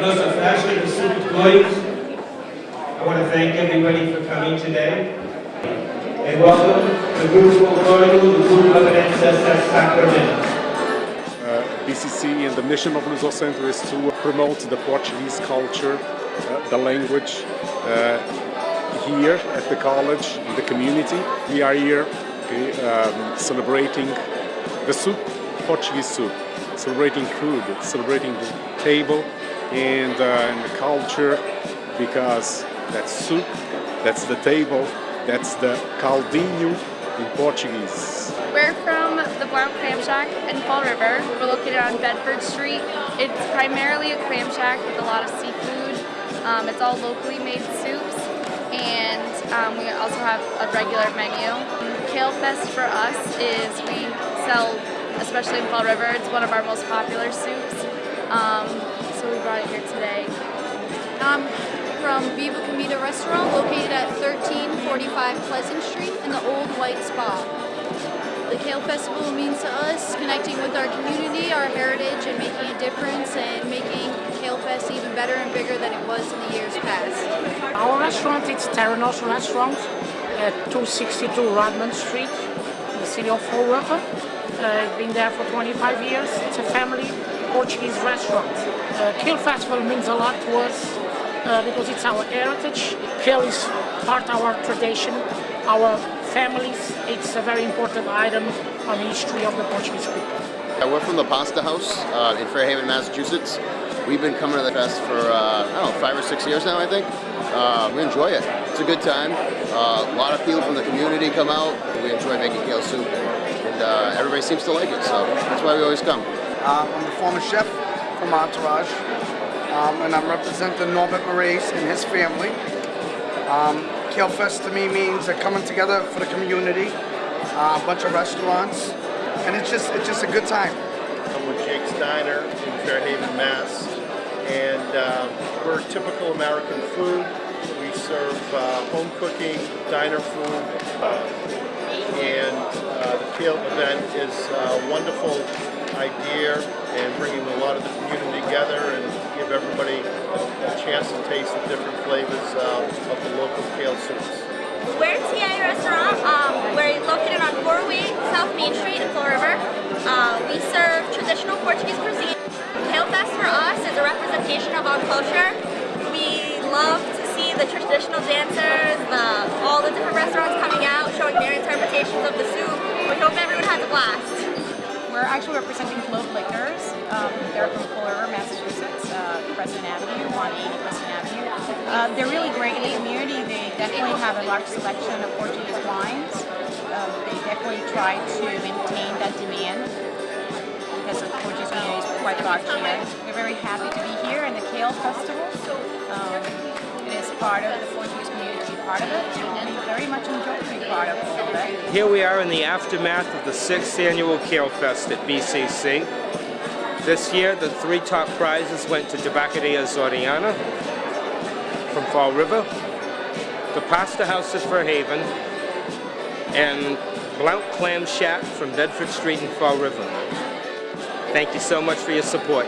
nossa festa do Suco 2. I want to thank everybody for coming today. And welcome the group folklorico do Grupo Avenida Sacramento. Uh, BCC and the mission of Luso Centro is to promote the Portuguese culture, uh, the language uh, here at the college, in the community. We are here okay, um, celebrating the soup, Portuguese soup, celebrating food, celebrating the table and, uh, and the culture because that's soup, that's the table, that's the caldinho in Portuguese. We're from the Blount Clam Shack in Fall River. We're located on Bedford Street. It's primarily a clam shack with a lot of seafood. Um, it's all locally made soups and um, we also have a regular menu. Kale Fest for us is we sell, especially in Fall River, it's one of our most popular soups. Um, so we brought it here today. I'm from Viva Comida Restaurant located at 1345 Pleasant Street in the Old White Spa. The Kale Festival means to us connecting with our community, our heritage, and making a difference and making Kale Fest even better and bigger than it was in the years past. Our restaurant is Terranos Restaurant at 262 Rodman Street in the city of Fall River. Uh, it's been there for 25 years. It's a family Portuguese restaurant. Uh, Kale Festival means a lot to us uh, because it's our heritage. Kale is part of our tradition, our families. It's a very important item on the history of the Portuguese people. We're from the Pasta House uh, in Fairhaven, Massachusetts. We've been coming to the fest for, uh, I don't know, five or six years now, I think. Uh, we enjoy it. It's a good time. Uh, a lot of people from the community come out. We enjoy making kale soup. And uh, everybody seems to like it, so that's why we always come. Um, I'm the former chef from Entourage, um, and I'm representing Norbert Moraes and his family. Um, Kale Fest to me means a coming together for the community, uh, a bunch of restaurants, and it's just it's just a good time. I'm with Jake's Diner in Fairhaven, Mass. And uh, we're typical American food. We serve uh, home cooking, diner food. and uh, the Kale event is a wonderful idea and bringing a lot of the community together and give everybody a, chance to taste the different flavors uh, of the local kale soups. We're TA Restaurant. Um, we're located on 408 South Main Street in Fall River. Uh, we serve traditional Portuguese cuisine. Kale Fest for us is a representation of our culture. We love to see the traditional dancers, the, all the different restaurants coming out, showing their interpretations of the soup. We hope everyone has a blast. We're actually representing Globe Liquors. Um, they're from Fall River, Massachusetts, uh, President Avenue, 180 President Avenue. Uh, they're really great in the community. They definitely have a large selection of Portuguese wines. Um, they definitely try to maintain that demand because the Portuguese community is quite large here. We're very happy to be here in the Kale Festival. Um, it is part of the Portuguese part of it, and very much being part of it. Here we are in the aftermath of the sixth annual Kale Fest at BCC. This year, the three top prizes went to Tabacaria Açoriana from Fall River, the Pasta House of Fairhaven, and Blount Clam Shack from Bedford Street in Fall River. Thank you so much for your support.